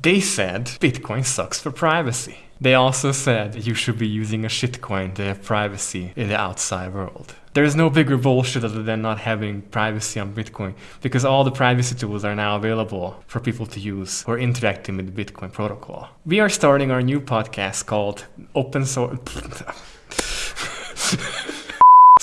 They said Bitcoin sucks for privacy. They also said you should be using a shitcoin to have privacy in the outside world. There is no bigger bullshit other than not having privacy on Bitcoin because all the privacy tools are now available for people to use who are interacting with the Bitcoin protocol. We are starting our new podcast called Open Source.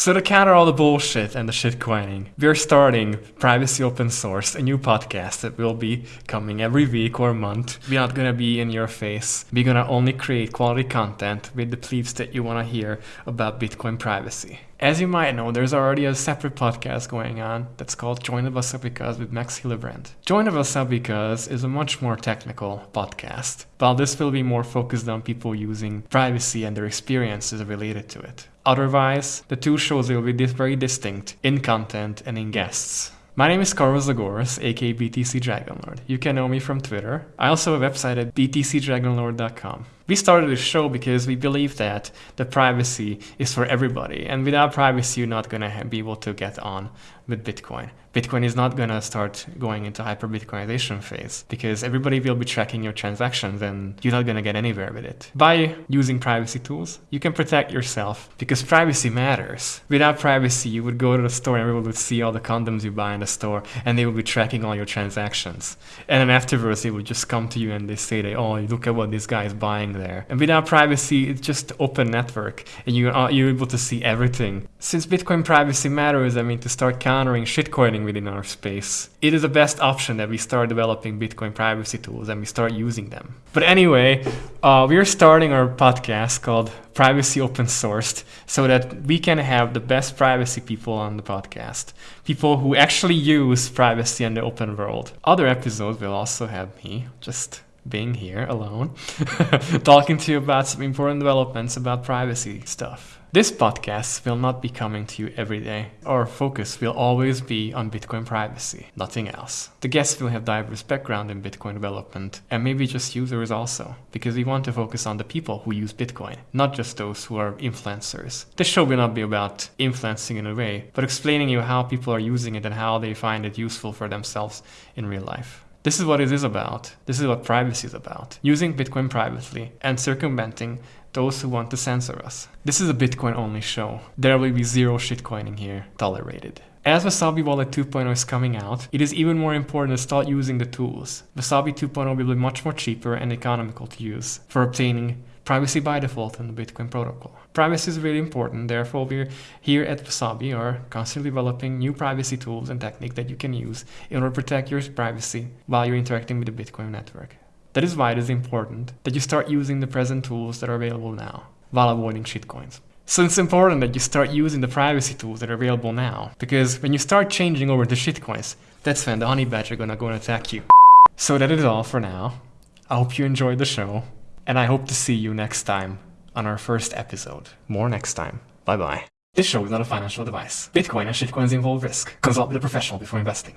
So to counter all the bullshit and the shitcoining, we're starting Privacy Open Source, a new podcast that will be coming every week or month. We're not gonna be in your face. We're gonna only create quality content with the beliefs that you wanna hear about Bitcoin privacy. As you might know, there's already a separate podcast going on that's called Join the Wasabikas with Max Hillebrand. Join the Wasabikas is a much more technical podcast, while this will be more focused on people using privacy and their experiences related to it. Otherwise, the two shows will be very distinct in content and in guests. My name is Carlos Zagoras, aka BTC Dragonlord. You can know me from Twitter. I also have a website at btcdragonlord.com. We started this show because we believe that the privacy is for everybody, and without privacy, you're not gonna be able to get on with Bitcoin. Bitcoin is not gonna start going into hyper Bitcoinization phase because everybody will be tracking your transactions and you're not gonna get anywhere with it. By using privacy tools, you can protect yourself because privacy matters. Without privacy, you would go to the store and everyone would see all the condoms you buy in the store and they would be tracking all your transactions. And then afterwards, they would just come to you and they say, they, oh, look at what this guy is buying there. And without privacy, it's just open network and you are, you're able to see everything. Since Bitcoin privacy matters, I mean, to start countering shitcoining within our space. It is the best option that we start developing Bitcoin privacy tools and we start using them. But anyway, uh, we are starting our podcast called Privacy Open Sourced so that we can have the best privacy people on the podcast. People who actually use privacy in the open world. Other episodes will also have me just being here alone, talking to you about some important developments about privacy stuff. This podcast will not be coming to you every day. Our focus will always be on Bitcoin privacy, nothing else. The guests will have diverse background in Bitcoin development and maybe just users also, because we want to focus on the people who use Bitcoin, not just those who are influencers. This show will not be about influencing in a way, but explaining you how people are using it and how they find it useful for themselves in real life. This is what it is about. This is what privacy is about. Using Bitcoin privately and circumventing those who want to censor us. This is a Bitcoin only show. There will be zero shitcoining here tolerated. As Wasabi Wallet 2.0 is coming out, it is even more important to start using the tools. Wasabi 2.0 will be much more cheaper and economical to use for obtaining privacy by default in the Bitcoin protocol. Privacy is really important, therefore we're here at Wasabi are constantly developing new privacy tools and techniques that you can use in order to protect your privacy while you're interacting with the Bitcoin network. That is why it is important that you start using the present tools that are available now while avoiding shitcoins. So it's important that you start using the privacy tools that are available now because when you start changing over to shitcoins, that's when the honey badger gonna go and attack you. So that is all for now. I hope you enjoyed the show and I hope to see you next time on our first episode. More next time. Bye bye. This show is not a financial advice. Bitcoin and shitcoins involve risk. Consult with a professional before investing.